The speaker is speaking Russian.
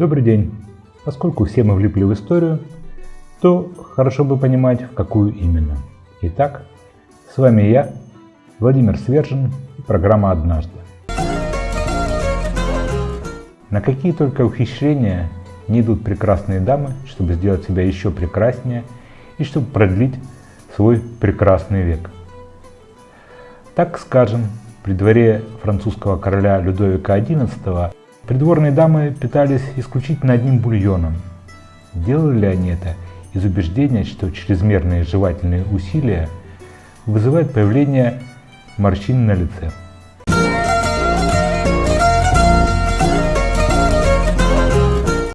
Добрый день! Поскольку все мы влипли в историю, то хорошо бы понимать, в какую именно. Итак, с вами я, Владимир Свержин и программа «Однажды». На какие только ухищрения не идут прекрасные дамы, чтобы сделать себя еще прекраснее и чтобы продлить свой прекрасный век. Так скажем, при дворе французского короля Людовика XI Придворные дамы питались исключительно одним бульоном. Делали ли они это из убеждения, что чрезмерные жевательные усилия вызывают появление морщин на лице?